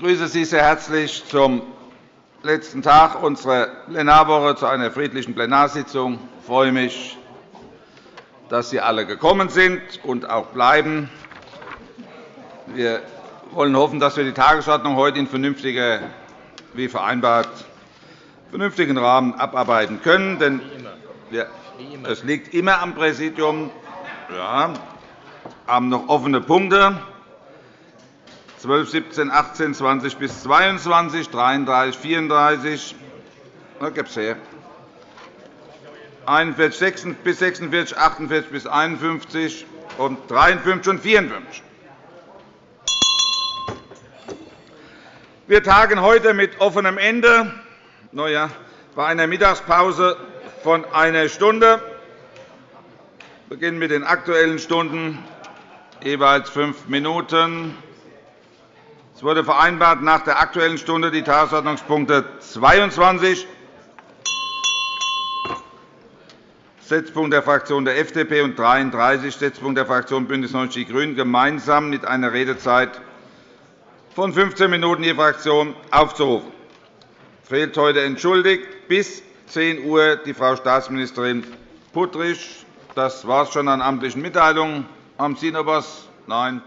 begrüße Sie sehr herzlich zum letzten Tag unserer Plenarwoche zu einer friedlichen Plenarsitzung. Ich freue mich, dass Sie alle gekommen sind und auch bleiben. Wir wollen hoffen, dass wir die Tagesordnung heute in vernünftiger, wie vereinbart, vernünftigen Rahmen abarbeiten können. Denn es liegt immer am Präsidium. Ja, haben noch offene Punkte. 12, 17, 18, 20 bis 22, 33, 34. Da gibt es her. 41 6 bis 46, 48 bis 51 und 53 und 54. Wir tagen heute mit offenem Ende ja, bei einer Mittagspause von einer Stunde. Wir beginnen mit den Aktuellen Stunden, jeweils fünf Minuten. Es wurde vereinbart, nach der Aktuellen Stunde die Tagesordnungspunkte 22, Setzpunkt der Fraktion der FDP, und 33, Setzpunkt der Fraktion BÜNDNIS 90 die GRÜNEN, gemeinsam mit einer Redezeit von 15 Minuten je Fraktion aufzurufen. Es fehlt heute entschuldigt bis 10 Uhr die Frau Staatsministerin Puttrich. Das war es schon an amtlichen Mitteilungen. Noch etwas? Nein.